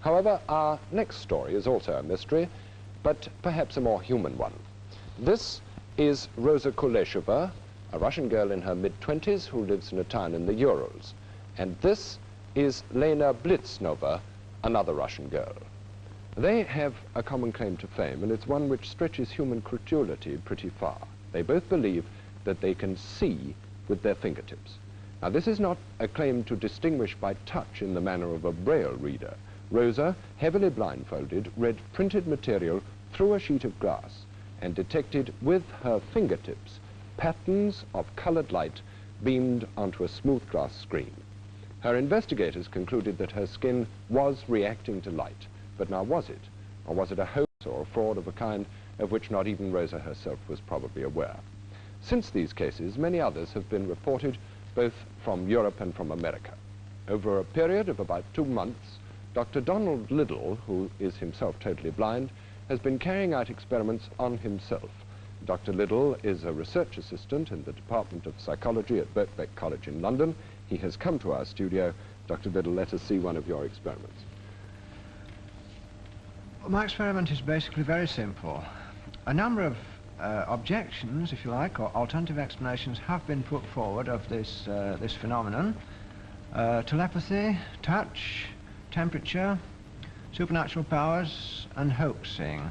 However, our next story is also a mystery, but perhaps a more human one. This is Rosa Kuleshova, a Russian girl in her mid-twenties who lives in a town in the Urals. And this is Lena Blitznova, another Russian girl. They have a common claim to fame, and it's one which stretches human credulity pretty far. They both believe that they can see with their fingertips. Now, this is not a claim to distinguish by touch in the manner of a braille reader. Rosa, heavily blindfolded, read printed material through a sheet of glass and detected with her fingertips patterns of colored light beamed onto a smooth glass screen. Her investigators concluded that her skin was reacting to light, but now was it? Or was it a hoax or a fraud of a kind of which not even Rosa herself was probably aware? Since these cases, many others have been reported both from Europe and from America. Over a period of about two months, Dr. Donald Liddell, who is himself totally blind, has been carrying out experiments on himself. Dr. Liddell is a research assistant in the Department of Psychology at Birkbeck College in London. He has come to our studio. Dr. Liddell, let us see one of your experiments. Well, my experiment is basically very simple. A number of uh, objections, if you like, or alternative explanations have been put forward of this, uh, this phenomenon. Uh, telepathy, touch, temperature, supernatural powers, and hoaxing.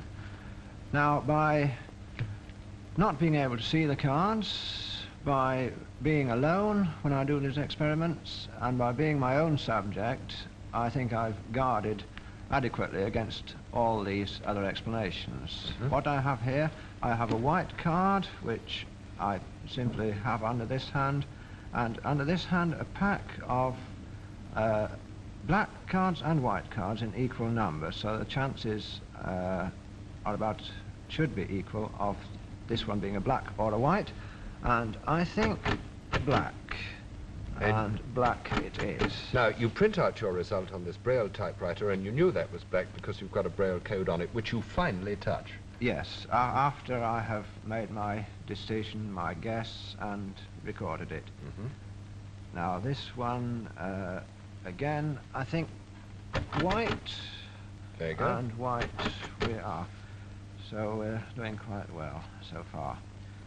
Now, by not being able to see the cards, by being alone when I do these experiments, and by being my own subject, I think I've guarded adequately against all these other explanations. Mm -hmm. What I have here, I have a white card, which I simply have under this hand, and under this hand a pack of uh, black cards and white cards in equal numbers, so the chances uh, are about, should be equal of this one being a black or a white, and I think black. And, and black it is. Now, you print out your result on this Braille typewriter, and you knew that was black because you've got a Braille code on it, which you finally touch. Yes, uh, after I have made my decision, my guess, and recorded it. Mm -hmm. Now, this one, uh, again, I think white and white we are. So we're doing quite well so far.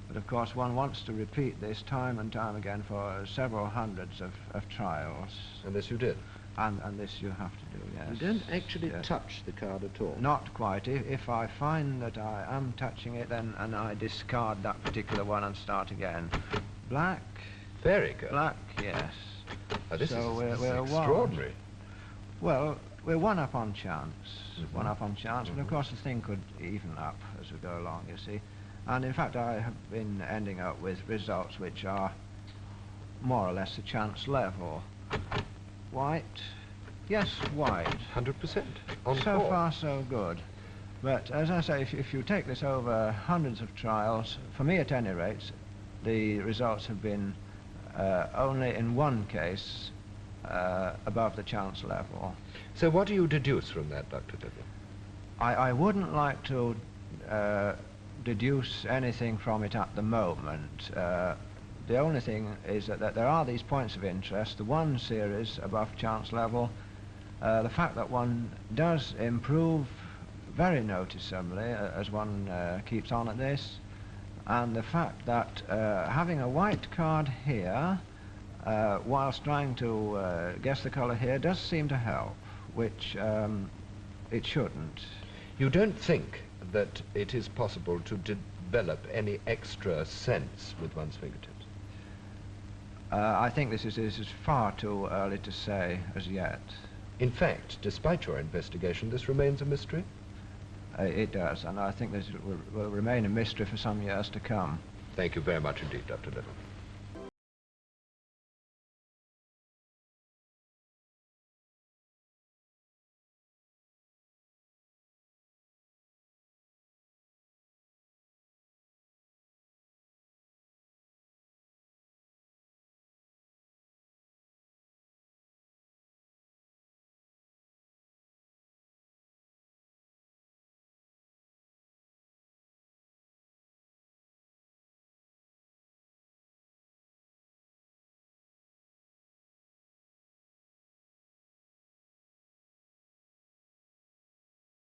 But of course one wants to repeat this time and time again for several hundreds of, of trials. And this you did? And, and this you have to do, yes. You don't actually yes. touch the card at all? Not quite. If, if I find that I am touching it, then and I discard that particular one and start again. Black. Very good. Black, yes. Oh, this so is, we're, this we're extraordinary. One. Well, we're one up on chance. Mm -hmm. One up on chance, mm -hmm. but of mm-hmm. course the thing could even up as we go along, you see. And in fact, I have been ending up with results which are more or less the chance level. White, yes, white. 100% So far, so good. But as I say, if, if you take this over hundreds of trials, for me at any rate, the results have been uh, only in one case uh, above the chance level. So what do you deduce from that, Dr. Liddell? I, I wouldn't like to uh, deduce anything from it at the moment. Uh, the only thing is that, that, there are these points of interest, the one series above chance level, uh, the fact that one does improve very noticeably uh, as one uh, keeps on at this, and the fact that uh, having a white card here, uh, whilst trying to uh, guess the colour here, does seem to help, which um, it shouldn't. You don't think that it is possible to develop any extra sense with one's fingertips? Uh, I think this is, this is far too early to say as yet. In fact, despite your investigation, this remains a mystery? Uh, it does, and I think this will, will remain a mystery for some years to come. Thank you very much indeed, Dr. Liddell.